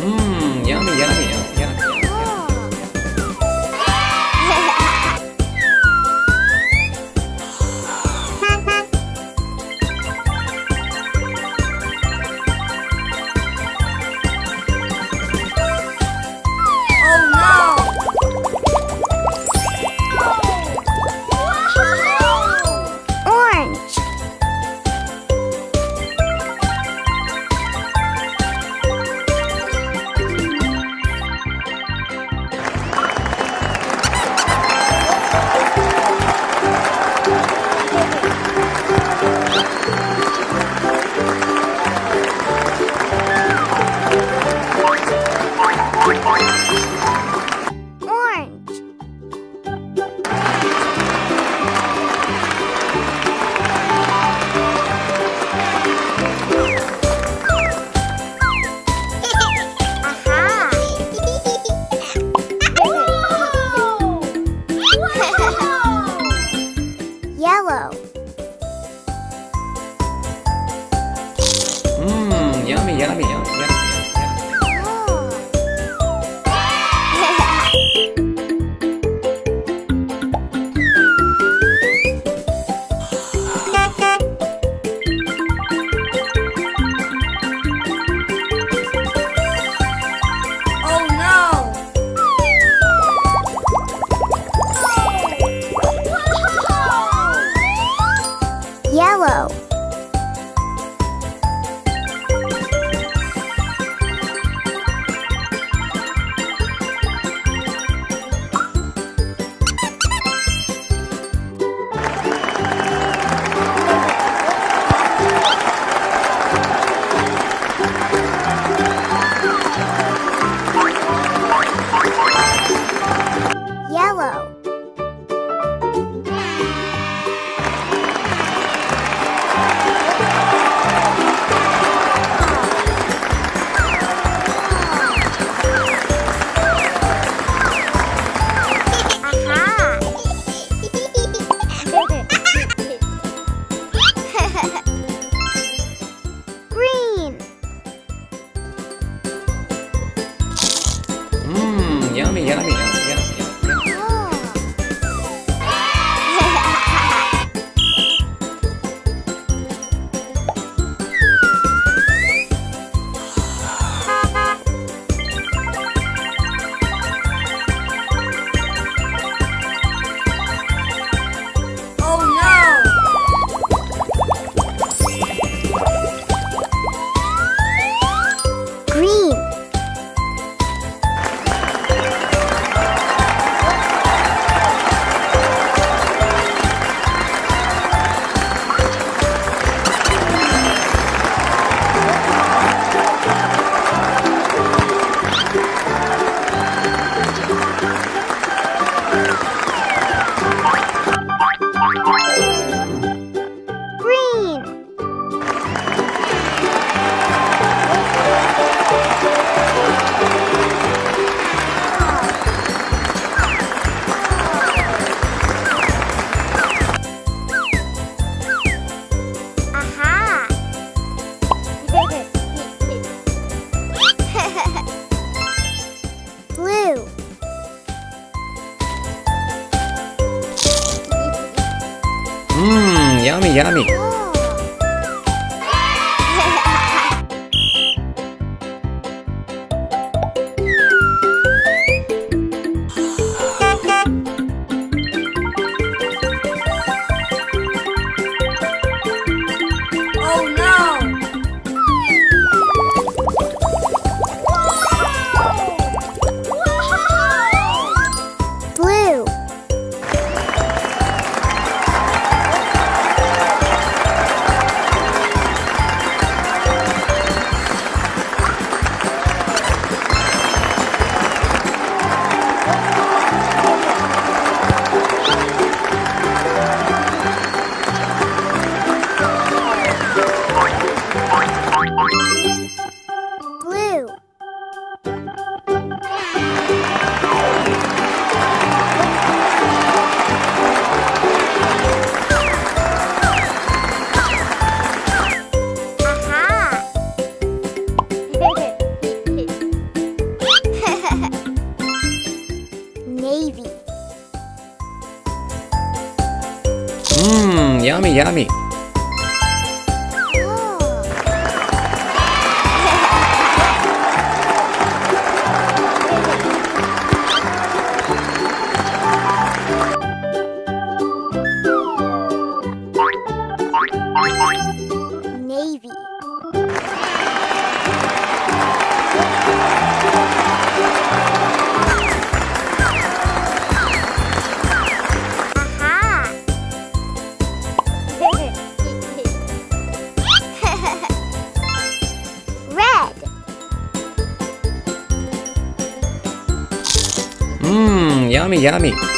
Mmm, yummy, yummy, menina, menina. Yummy, yummy. うん、やみやみ。Yummy, yummy.